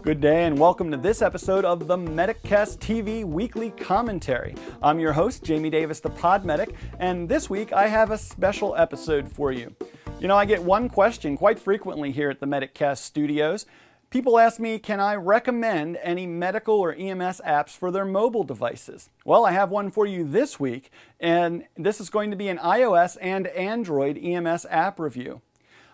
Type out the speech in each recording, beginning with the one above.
Good day and welcome to this episode of the Mediccast TV Weekly Commentary. I'm your host, Jamie Davis, the Pod Medic, and this week I have a special episode for you. You know, I get one question quite frequently here at the Mediccast studios. People ask me, can I recommend any medical or EMS apps for their mobile devices? Well, I have one for you this week, and this is going to be an iOS and Android EMS app review.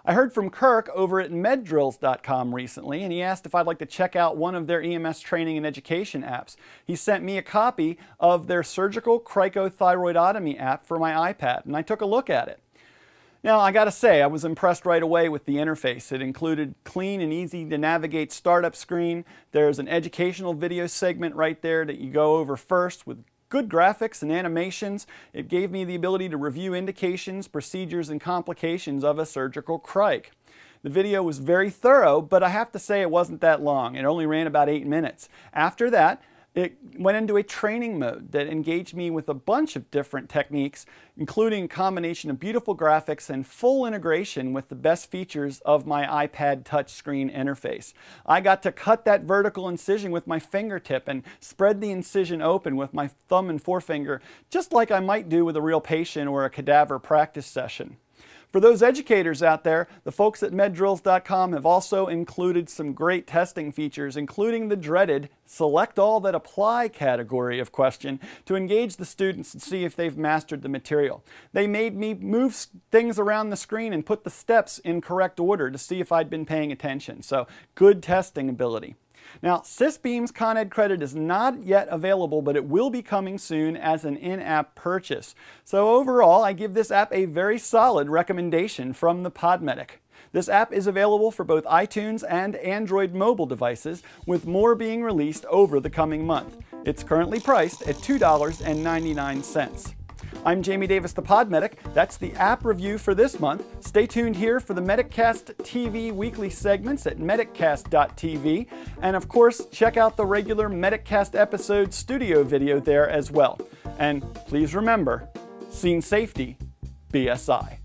I heard from Kirk over at meddrills.com recently, and he asked if I'd like to check out one of their EMS training and education apps. He sent me a copy of their surgical cricothyroidotomy app for my iPad, and I took a look at it. Now, I gotta say, I was impressed right away with the interface. It included clean and easy to navigate startup screen. There's an educational video segment right there that you go over first with good graphics and animations. It gave me the ability to review indications, procedures, and complications of a surgical cric. The video was very thorough, but I have to say it wasn't that long. It only ran about eight minutes. After that, it went into a training mode that engaged me with a bunch of different techniques, including a combination of beautiful graphics and full integration with the best features of my iPad touchscreen interface. I got to cut that vertical incision with my fingertip and spread the incision open with my thumb and forefinger, just like I might do with a real patient or a cadaver practice session. For those educators out there, the folks at meddrills.com have also included some great testing features, including the dreaded select all that apply category of question to engage the students and see if they've mastered the material. They made me move things around the screen and put the steps in correct order to see if I'd been paying attention. So good testing ability. Now, CECBEMS ConEd credit is not yet available, but it will be coming soon as an in-app purchase. So overall, I give this app a very solid recommendation from the Podmedic. This app is available for both iTunes and Android mobile devices, with more being released over the coming month. It's currently priced at $2.99. I'm Jamie Davis, the Pod Medic. That's the app review for this month. Stay tuned here for the Mediccast TV weekly segments at mediccast.tv. And of course, check out the regular Mediccast episode studio video there as well. And please remember, scene safety, BSI.